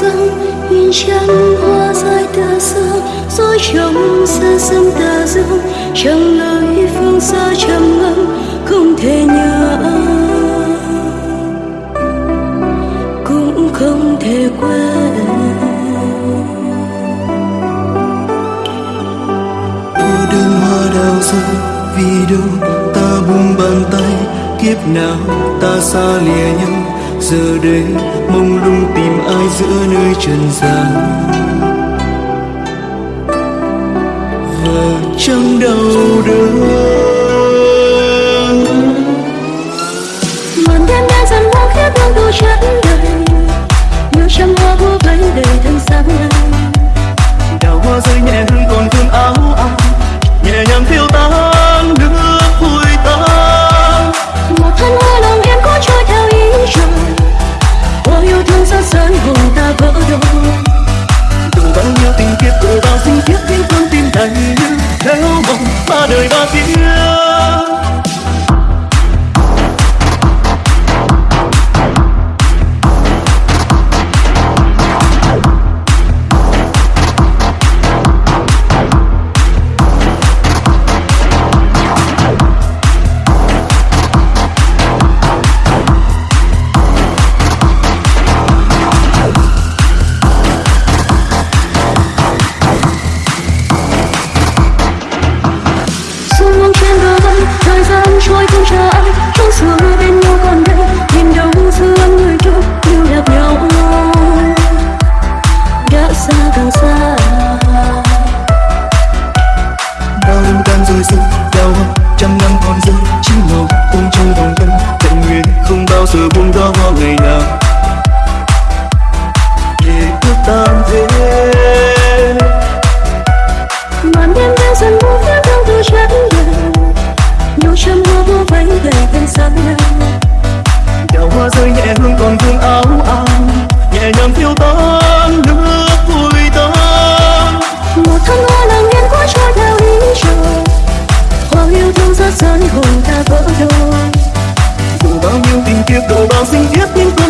dâng nhìn trắng hoa dài tựa dương dối trong xa xăm tà dương chẳng lời phương xa trầm ngâm không thể nhớ cũng không thể quên cô đơn hoa đào rơi vì đâu ta buông bàn tay kiếp nào ta xa lìa nhau giờ đây mong lung tìm ai giữa nơi trần gian? Và trong đau đớn. Màn đêm đen dần buông khép hương tu chất đời nhiều trăm hoa vô vây đầy thân sáng trên bờ vân thời gian trôi không chờ ai trong xưa bên nhau còn đây nhìn đâu xưa người chung yêu lạc nhau đã xa càng xa bao lâu tan rồi rụng đau trăm năm còn dư chỉ màu cùng trôi vòng tâm tận nguyện không bao giờ buông tha hoa ngày nào gian hồn ta vỡ đôi. Dù bao nhiêu tình kiếp độ bao sinh kiếp những